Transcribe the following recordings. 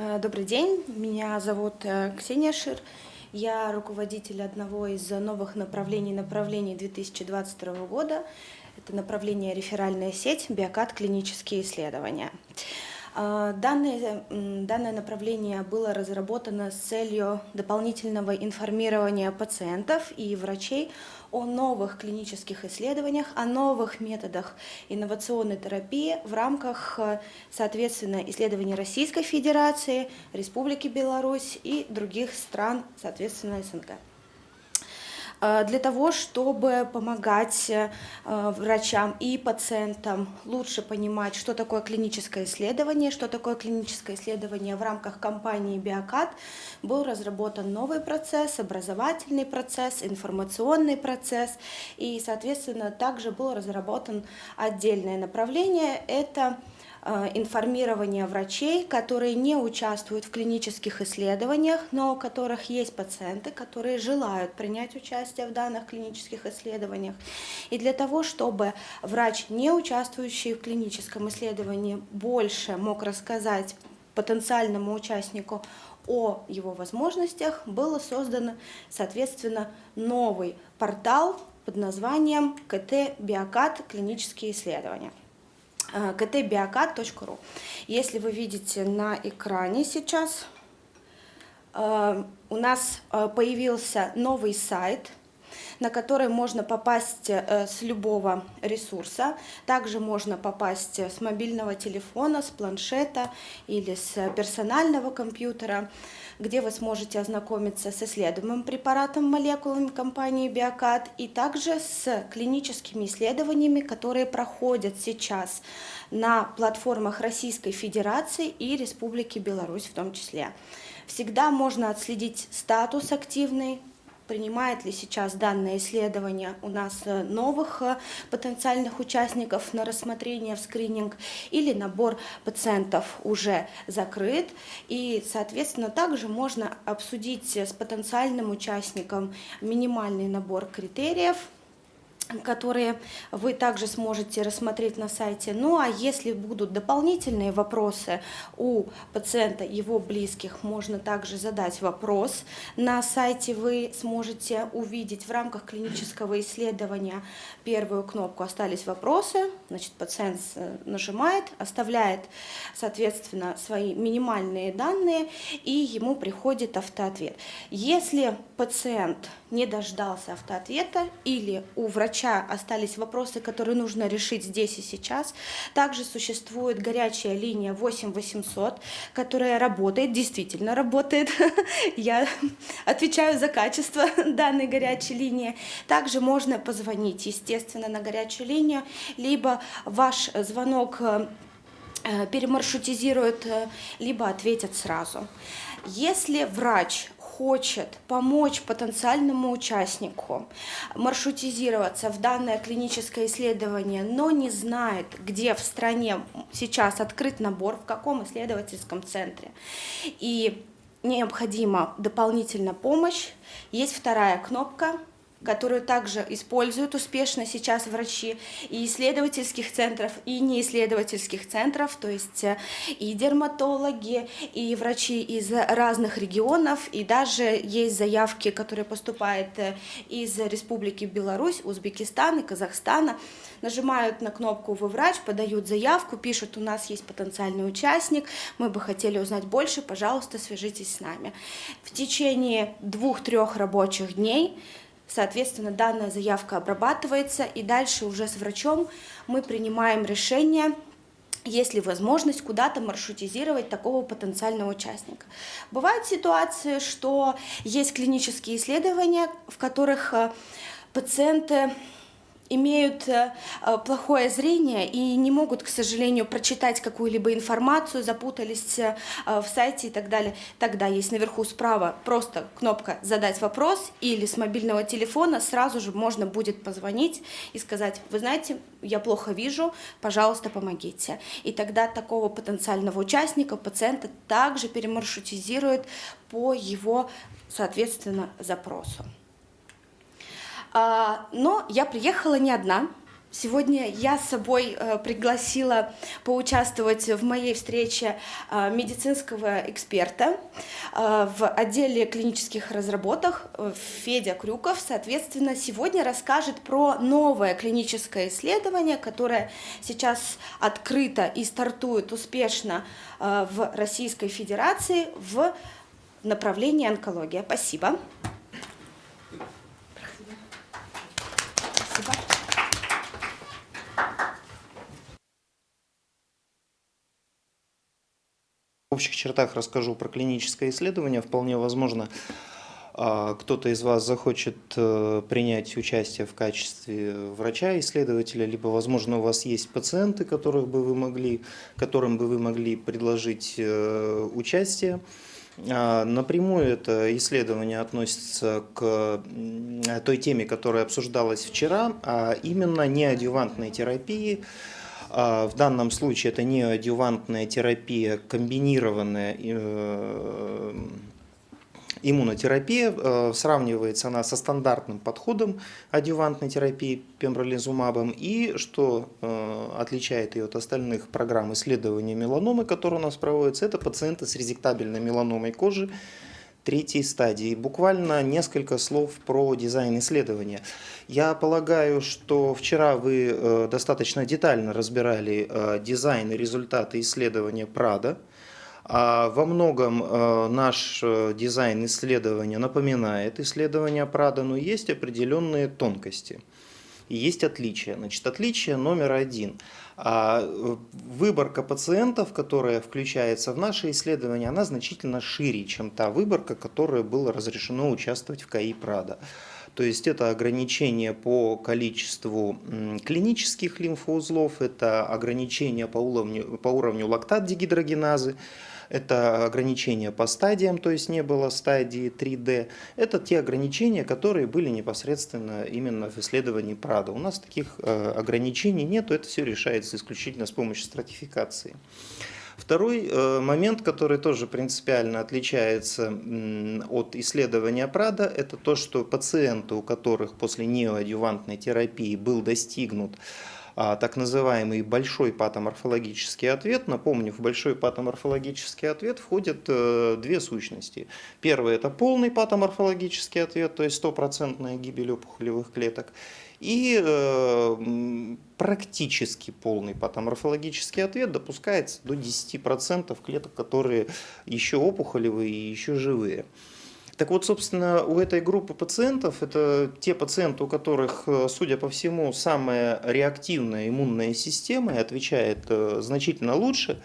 Э, добрый день, меня зовут э, Ксения Шир. Я руководитель одного из новых направлений направлений 2022 года. Это направление реферальная сеть, биокат, клинические исследования. Э, данное, данное направление было разработано с целью дополнительного информирования пациентов и врачей о новых клинических исследованиях, о новых методах инновационной терапии в рамках, э, соответственно, исследований Российской Федерации, Республики Беларусь и других стран, соответственно, СНГ. Э, для того, чтобы помогать э, врачам и пациентам лучше понимать, что такое клиническое исследование, что такое клиническое исследование в рамках компании Биокат, был разработан новый процесс, образовательный процесс, информационный процесс, и, соответственно, также был разработан отдельное направление, это информирования врачей, которые не участвуют в клинических исследованиях, но у которых есть пациенты, которые желают принять участие в данных клинических исследованиях. И для того, чтобы врач, не участвующий в клиническом исследовании, больше мог рассказать потенциальному участнику о его возможностях, было создано, соответственно, новый портал под названием КТ Биокат клинические исследования ktbiocat.ru. Если вы видите на экране сейчас, э, у нас э, появился новый сайт, на который можно попасть э, с любого ресурса. Также можно попасть с мобильного телефона, с планшета или с персонального компьютера где вы сможете ознакомиться с исследуемым препаратом молекулами компании Биокат и также с клиническими исследованиями, которые проходят сейчас на платформах Российской Федерации и Республики Беларусь в том числе. Всегда можно отследить статус активный принимает ли сейчас данное исследование у нас э, новых э, потенциальных участников на рассмотрение в скрининг, или набор пациентов уже закрыт. И, соответственно, также можно обсудить с потенциальным участником минимальный набор критериев, которые вы также сможете рассмотреть на сайте. Ну а если будут дополнительные вопросы у пациента, его близких, можно также задать вопрос. На сайте вы сможете увидеть в рамках клинического исследования первую кнопку «Остались вопросы». Значит, пациент нажимает, оставляет, соответственно, свои минимальные данные, и ему приходит автоответ. Если пациент не дождался автоответа или у врача остались вопросы, которые нужно решить здесь и сейчас. Также существует горячая линия 8800, которая работает, действительно работает. Я отвечаю за качество данной горячей линии. Также можно позвонить, естественно, на горячую линию, либо ваш звонок э, перемаршрутизируют, э, либо ответят сразу. Если врач хочет помочь потенциальному участнику маршрутизироваться в данное клиническое исследование, но не знает, где в стране сейчас открыт набор, в каком исследовательском центре, и необходима дополнительная помощь, есть вторая кнопка которую также используют успешно сейчас врачи и исследовательских центров, и неисследовательских центров, то есть э, и дерматологи, и врачи из разных регионов, и даже есть заявки, которые поступают э, из Республики Беларусь, Узбекистана Казахстана, нажимают на кнопку «Вы врач», подают заявку, пишут «У нас есть потенциальный участник, мы бы хотели узнать больше, пожалуйста, свяжитесь с нами». В течение двух-трех рабочих дней Соответственно, данная заявка обрабатывается, и дальше уже с врачом мы принимаем решение, есть ли возможность куда-то маршрутизировать такого потенциального участника. Бывают ситуации, что есть клинические исследования, в которых э, пациенты имеют э, э, плохое зрение и не могут, к сожалению, прочитать какую-либо информацию, запутались э, в сайте и так далее. Тогда есть наверху справа просто кнопка «Задать вопрос» или с мобильного телефона сразу же можно будет позвонить и сказать «Вы знаете, я плохо вижу, пожалуйста, помогите». И тогда такого потенциального участника, пациента также перемаршрутизируют по его, соответственно, запросу. А, но я приехала не одна, Сегодня я с собой э, пригласила поучаствовать в моей встрече э, медицинского эксперта э, в отделе клинических разработок э, Федя Крюков. Соответственно, сегодня расскажет про новое клиническое исследование, которое сейчас открыто и стартует успешно э, в Российской Федерации в направлении онкология. Спасибо. Общих чертах расскажу про клиническое исследование. Вполне возможно, а, кто-то из вас захочет э, принять участие в качестве врача-исследователя, либо, возможно, у вас есть пациенты, которых бы вы могли, которым бы вы могли предложить э, участие. А, напрямую это исследование относится к той теме, которая обсуждалась вчера, а именно неадъювантной терапии, в данном случае это неоадъювантная терапия, комбинированная э, иммунотерапия. Э, сравнивается она со стандартным подходом адъювантной терапии пембролизумабом. И что э, отличает ее от остальных программ исследования меланомы, которые у нас проводятся, это пациенты с резектабельной меланомой кожи, третьей стадии. Буквально несколько слов про дизайн исследования. Я полагаю, что вчера вы э, достаточно детально разбирали э, дизайн и результаты исследования Прада. А во многом э, наш дизайн исследования напоминает исследование Прада, но есть определенные тонкости есть отличия. Значит, отличие номер один. А выборка пациентов, которая включается в наше исследование, она значительно шире, чем та выборка, которая была разрешено участвовать в КАИ Прада. То есть это ограничение по количеству клинических лимфоузлов, это ограничение по уровню, по уровню лактат-дегидрогеназы, это ограничения по стадиям, то есть не было стадии 3D. Это те ограничения, которые были непосредственно именно в исследовании Прада. У нас таких э, ограничений нет, это все решается исключительно с помощью стратификации. Второй э, момент, который тоже принципиально отличается от исследования Прада, это то, что пациенты, у которых после неоадъювантной терапии был достигнут так называемый большой патоморфологический ответ. Напомню, в большой патоморфологический ответ входят э, две сущности. Первый – это полный патоморфологический ответ, то есть стопроцентная гибель опухолевых клеток. И э, практически полный патоморфологический ответ допускается до 10% клеток, которые еще опухолевые и еще живые. Так вот, собственно, у этой группы пациентов, это те пациенты, у которых, э, судя по всему, самая реактивная иммунная система отвечает э, значительно лучше,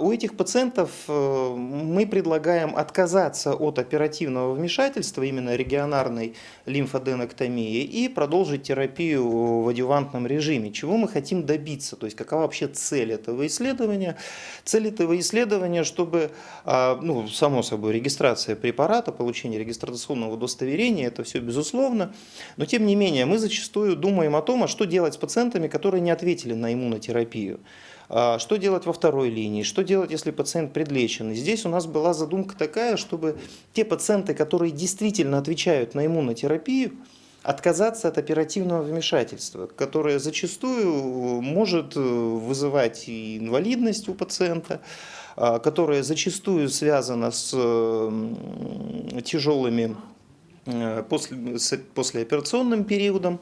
у этих пациентов э, мы предлагаем отказаться от оперативного вмешательства, именно регионарной лимфоденоктомии, и продолжить терапию в адювантном режиме. Чего мы хотим добиться? То есть какова вообще цель этого исследования? Цель этого исследования, чтобы, а, ну, само собой, регистрация препарата, получение регистрационного удостоверения, это все безусловно, но тем не менее мы зачастую думаем о том, а что делать с пациентами, которые не ответили на иммунотерапию. А, что делать во второй линии? Что делать, если пациент предлечен? И здесь у нас была задумка такая, чтобы те пациенты, которые действительно отвечают на иммунотерапию, отказаться от оперативного вмешательства, которое зачастую может вызывать и инвалидность у пациента, а, которое зачастую связано с тяжелыми э, после, послеоперационным периодом.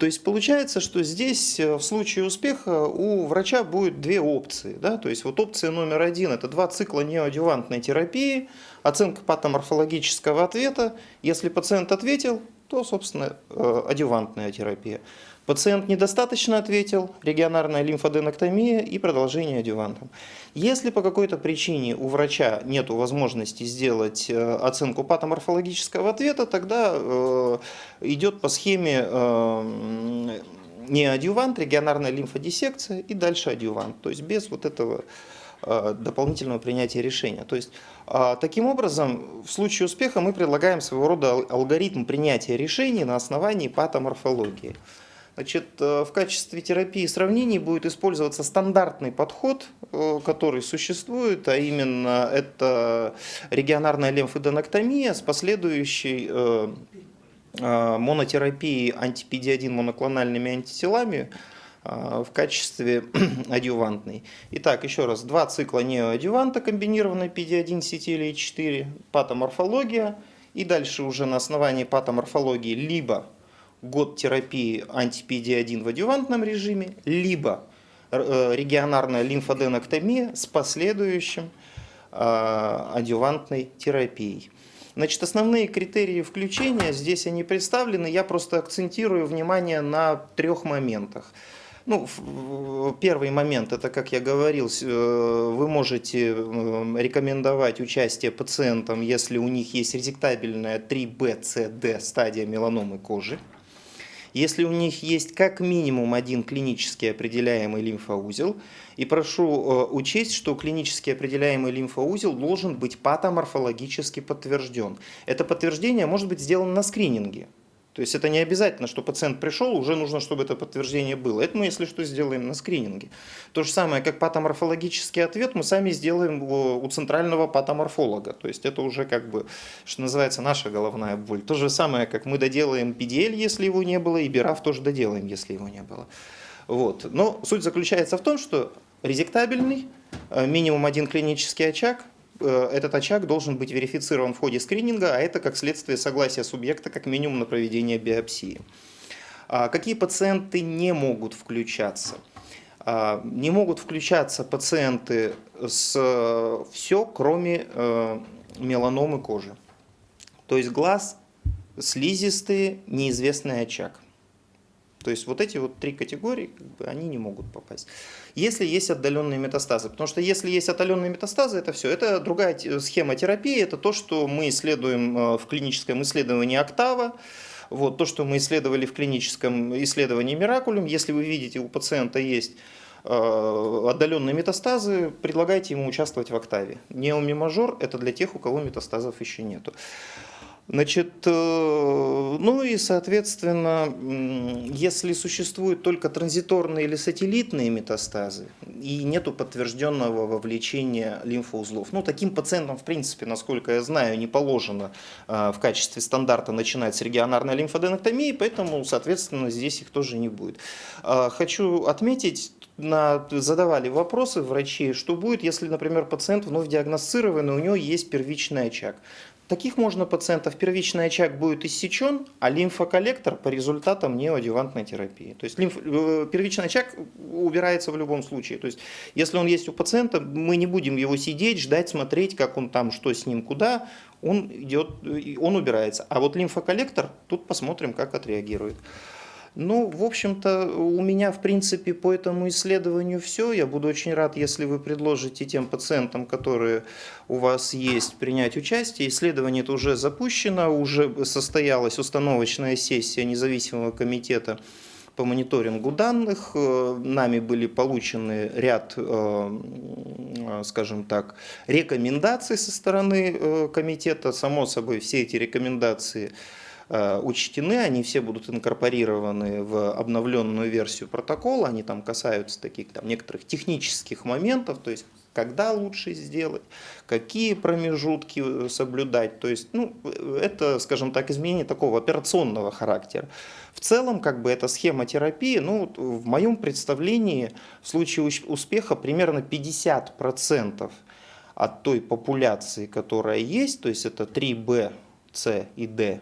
То есть получается, что здесь э, в случае успеха у врача будет две опции. Да? То есть вот опция номер один – это два цикла неоадювантной терапии, оценка патоморфологического ответа. Если пациент ответил, то, собственно, э, адювантная терапия. Пациент недостаточно ответил, регионарная лимфоденоктомия и продолжение адювантом. Если по какой-то причине у врача нет возможности сделать э, оценку патоморфологического ответа, тогда э, идет по схеме не адювант, регионарная лимфодиссекция и дальше адювант. То есть без вот этого дополнительного принятия решения. То есть таким образом в случае успеха мы предлагаем своего рода алгоритм принятия решений на основании патоморфологии. Значит, э, в качестве терапии сравнений будет использоваться стандартный подход, э, который существует, а именно это регионарная лимфоденоктомия с последующей э, монотерапии антипедиадин моноклональными антителами в качестве адювантной. Итак, еще раз, два цикла неоадюванта комбинированной PD1 сетилии 4, патоморфология, и дальше уже на основании патоморфологии либо год терапии антипедиадин в адювантном режиме, либо э, регионарная лимфоденоктомия с последующим э, адювантной терапией. Значит, основные критерии включения, здесь они представлены, я просто акцентирую внимание на трех моментах. Ну, первый момент, это, как я говорил, э, вы можете рекомендовать участие пациентам, если у них есть резектабельная 3B, C, D стадия меланомы кожи. Если у них есть как минимум один клинически определяемый лимфоузел, и прошу э, учесть, что клинически определяемый лимфоузел должен быть патоморфологически подтвержден. Это подтверждение может быть сделано на скрининге. То есть это не обязательно, что пациент пришел, уже нужно, чтобы это подтверждение было. Это мы, если что, сделаем на скрининге. То же самое, как патоморфологический ответ, мы сами сделаем у центрального патоморфолога. То есть это уже как бы, что называется, наша головная боль. То же самое, как мы доделаем PDL, если его не было, и BRAF тоже доделаем, если его не было. Вот. Но суть заключается в том, что резектабельный, э, минимум один клинический очаг, этот очаг должен быть верифицирован в ходе скрининга, а это как следствие согласия субъекта как минимум на проведение биопсии. А какие пациенты не могут включаться? А, не могут включаться пациенты с э, все, кроме э, меланомы кожи. То есть глаз, слизистые, неизвестный очаг. То есть вот эти вот три категории, они не могут попасть. Если есть отдаленные метастазы, потому что если есть отдаленные метастазы, это все. Это другая схема терапии, это то, что мы исследуем э, в клиническом исследовании «Октава», вот, то, что мы исследовали в клиническом исследовании «Миракулюм». Если вы видите, у пациента есть э, отдаленные метастазы, предлагайте ему участвовать в «Октаве». Неомимажор – это для тех, у кого метастазов еще нету. Значит, э, ну и, соответственно, если существуют только транзиторные или сателлитные метастазы и нету подтвержденного вовлечения лимфоузлов, ну, таким пациентам, в принципе, насколько я знаю, не положено э, в качестве стандарта начинать с регионарной лимфоденоктомии, поэтому, соответственно, здесь их тоже не будет. Э, хочу отметить, на, задавали вопросы врачи, что будет, если, например, пациент вновь диагностированный, у него есть первичный очаг. Таких можно пациентов, первичный очаг будет иссечен, а лимфоколлектор по результатам неоадювантной терапии. То есть лимф, э, первичный очаг убирается в любом случае. То есть если он есть у пациента, мы не будем его сидеть, ждать, смотреть, как он там, что с ним, куда, он идет, он убирается. А вот лимфоколлектор, тут посмотрим, как отреагирует. Ну, в общем-то, у меня, в принципе, по этому исследованию все. Я буду очень рад, если вы предложите тем пациентам, которые у вас есть, принять участие. Исследование это уже запущено, уже состоялась установочная сессия независимого комитета по мониторингу данных. Нами были получены ряд, э, скажем так, рекомендаций со стороны э, комитета. Само собой, все эти рекомендации – Э, учтены, они все будут инкорпорированы в обновленную версию протокола, они там касаются таких там, некоторых технических моментов, то есть когда лучше сделать, какие промежутки э, соблюдать. То есть, ну, это, скажем так, изменение такого операционного характера. В целом, как бы, эта схема терапии, ну, в моем представлении, в случае успеха примерно 50% от той популяции, которая есть, то есть это 3B, C и D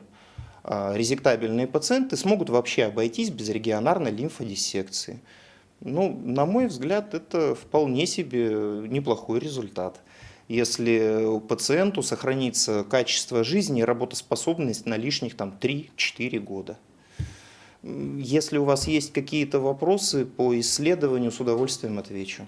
резектабельные пациенты смогут вообще обойтись без регионарной лимфодиссекции. Ну, на мой взгляд, это вполне себе неплохой результат. Если пациенту сохранится качество жизни и работоспособность на лишних там, 3-4 года. Если у вас есть какие-то вопросы по исследованию, с удовольствием отвечу.